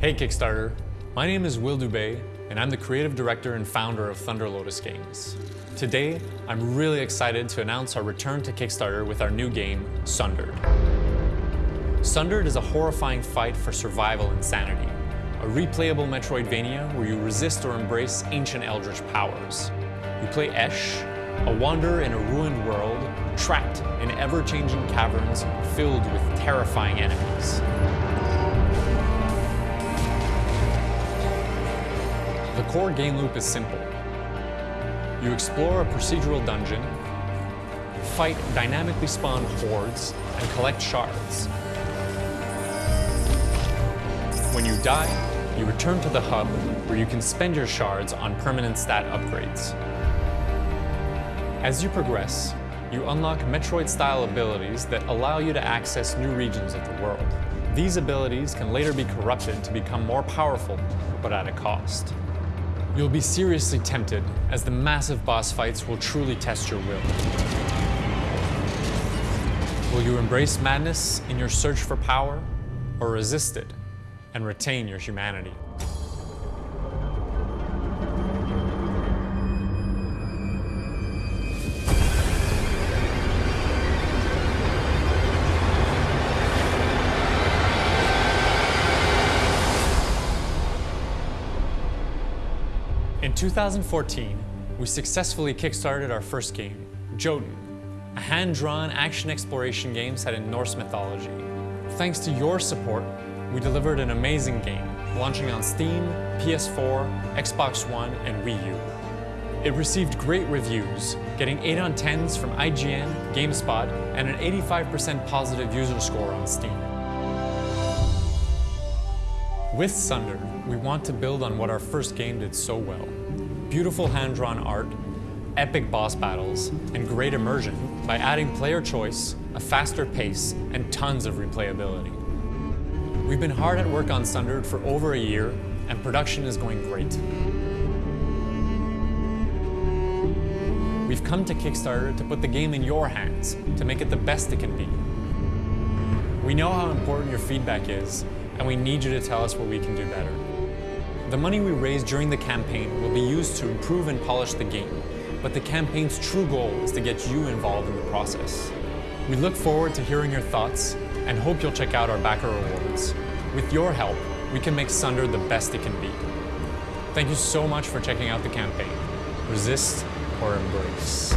Hey Kickstarter, my name is Will Dubé, and I'm the creative director and founder of Thunder Lotus Games. Today, I'm really excited to announce our return to Kickstarter with our new game, Sundered. Sundered is a horrifying fight for survival and sanity, a replayable Metroidvania where you resist or embrace ancient eldritch powers. You play Esh, a wanderer in a ruined world, trapped in ever-changing caverns filled with terrifying enemies. The core game loop is simple. You explore a procedural dungeon, fight dynamically spawned hordes, and collect shards. When you die, you return to the hub where you can spend your shards on permanent stat upgrades. As you progress, you unlock Metroid-style abilities that allow you to access new regions of the world. These abilities can later be corrupted to become more powerful, but at a cost. You'll be seriously tempted, as the massive boss fights will truly test your will. Will you embrace madness in your search for power, or resist it and retain your humanity? In 2014, we successfully kickstarted our first game, Jotun, a hand-drawn action exploration game set in Norse mythology. Thanks to your support, we delivered an amazing game, launching on Steam, PS4, Xbox One, and Wii U. It received great reviews, getting 8 on 10s from IGN, GameSpot, and an 85% positive user score on Steam. With Sundered, we want to build on what our first game did so well. Beautiful hand-drawn art, epic boss battles, and great immersion by adding player choice, a faster pace, and tons of replayability. We've been hard at work on Sundered for over a year, and production is going great. We've come to Kickstarter to put the game in your hands, to make it the best it can be. We know how important your feedback is, and we need you to tell us what we can do better. The money we raise during the campaign will be used to improve and polish the game, but the campaign's true goal is to get you involved in the process. We look forward to hearing your thoughts and hope you'll check out our backer rewards. With your help, we can make Sunder the best it can be. Thank you so much for checking out the campaign. Resist or embrace.